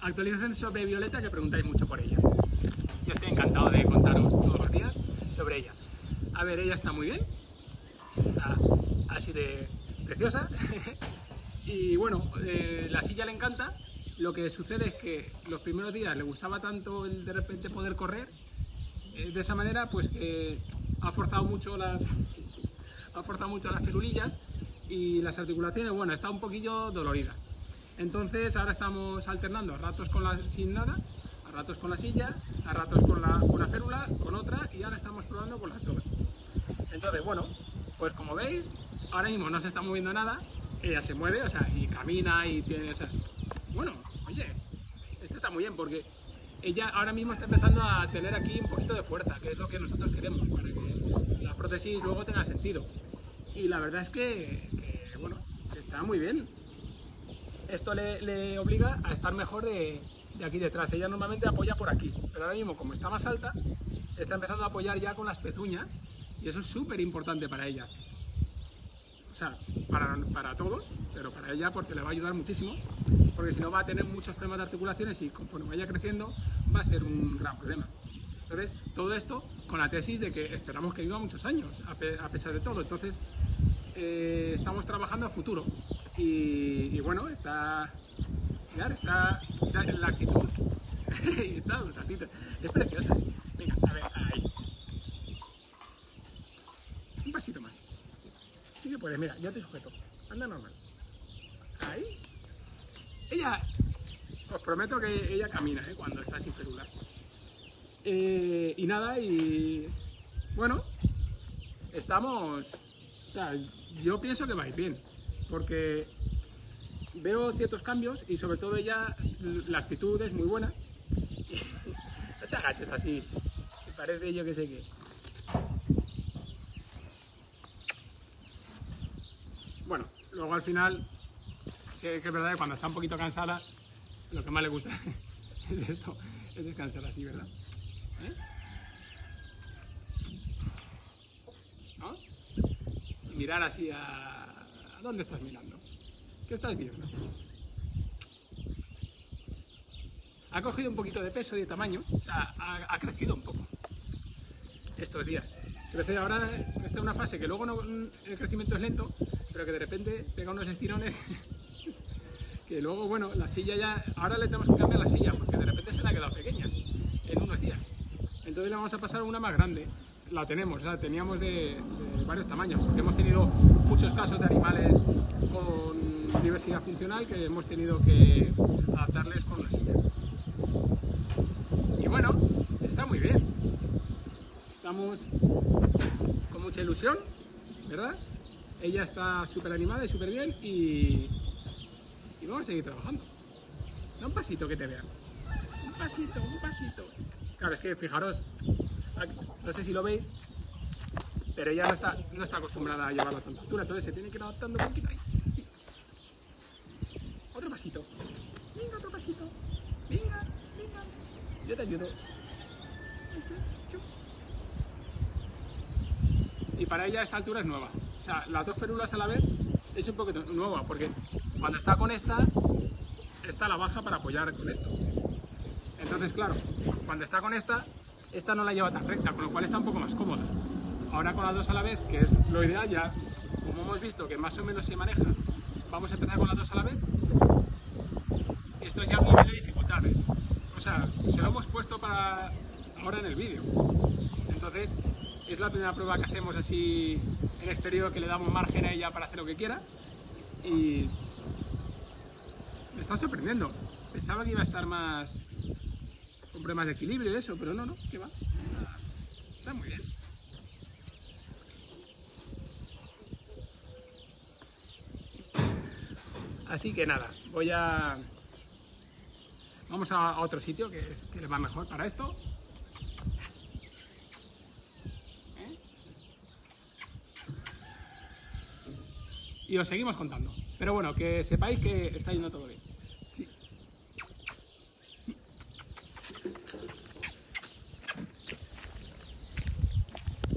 actualización sobre Violeta que preguntáis mucho por ella. Yo estoy encantado de contaros todos los días sobre ella. A ver, ella está muy bien, está así de preciosa. y bueno, eh, la silla le encanta. Lo que sucede es que los primeros días le gustaba tanto el de repente poder correr, eh, de esa manera pues que ha forzado mucho las, ha forzado mucho las celulillas y las articulaciones, bueno, está un poquillo dolorida. Entonces ahora estamos alternando a ratos con la, sin nada, a ratos con la silla, a ratos con la, una férula, con otra y ahora estamos probando con las dos. Entonces, bueno, pues como veis, ahora mismo no se está moviendo nada, ella se mueve, o sea, y camina y tiene, bueno, oye, esto está muy bien porque ella ahora mismo está empezando a tener aquí un poquito de fuerza, que es lo que nosotros queremos, para que la prótesis luego tenga sentido. Y la verdad es que, que bueno, está muy bien. Esto le, le, obliga a estar mejor de, de aquí detrás. Ella normalmente apoya por aquí, pero ahora mismo como está más alta, está empezando a apoyar ya con las pezuñas y eso es súper importante para ella. O sea, para, para, todos, pero para ella porque le va a ayudar muchísimo, porque si no va a tener muchos problemas de articulaciones y conforme vaya creciendo va a ser un gran problema. Entonces, todo esto con la tesis de que esperamos que viva muchos años, a, pe a pesar de todo. Entonces, eh, estamos trabajando a futuro. Y, bueno, está, mirar, está, en la actitud. y está saltito. Es preciosa. Venga, a ver, ahí. Un pasito más. Sí que puedes, mira, yo te sujeto. Anda normal. Ahí. Ella, os prometo que ella camina ¿eh? cuando está sin férulas. Eh, y nada, y bueno, estamos. O sea, yo pienso que vais bien, porque veo ciertos cambios y sobre todo ella, la actitud es muy buena. no te agaches así, que parece yo que sé qué. Bueno, luego al final, sí que es verdad que cuando está un poquito cansada, lo que más le gusta es esto, es descansar así, ¿verdad? ¿Eh? ¿No? Mirar así a... ¿A dónde estás mirando? ¿Qué estás viendo? Ha cogido un poquito de peso y de tamaño, o sea, ha, crecido un poco estos días. Crece ahora, está en una fase que luego el crecimiento es lento, pero que de repente pega unos estirones que luego, bueno, la silla ya, ahora le tenemos que cambiar la silla porque de repente se le ha quedado pequeña en unos días. Entonces le vamos a pasar una más grande. La tenemos, la teníamos de varios tamaños, porque hemos tenido muchos casos de animales con diversidad funcional que hemos tenido que adaptarles con una silla. Y bueno, está muy bien. Estamos con mucha ilusión, ¿verdad? Ella está súper animada y súper bien y, y vamos a seguir trabajando. Da un pasito que te vean. Un pasito, un pasito. Claro, es que fijaros, no sé si lo veis, pero ella no está, no está acostumbrada a llevarla a tanta altura, entonces se tiene que ir adaptando un poquito ahí. Otro pasito. Venga, otro pasito. Venga, venga. Yo te ayudo. Y para ella esta altura es nueva. O sea, las dos férulas a la vez es un poquito nueva, porque cuando está con esta, esta la baja para apoyar con esto. Entonces, claro, cuando está con esta, esta no la lleva tan recta, con lo cual está un poco más cómoda. Ahora con las dos a la vez, que es lo ideal ya, como hemos visto que más o menos se maneja, vamos a empezar con las dos a la vez. Esto es ya un nivel de dificultad. ¿eh? O sea, se lo hemos puesto para ahora en el vídeo. Entonces, es la primera prueba que hacemos así en exterior, que le damos margen a ella para hacer lo que quiera. Y me está sorprendiendo. Pensaba que iba a estar más con problemas de equilibrio y eso, pero no, no, que va. Está muy bien. Así que nada, voy a... Vamos a, otro sitio que, es, que le va mejor para esto. ¿Eh? Y os seguimos contando. Pero bueno, que sepáis que está yendo todo bien.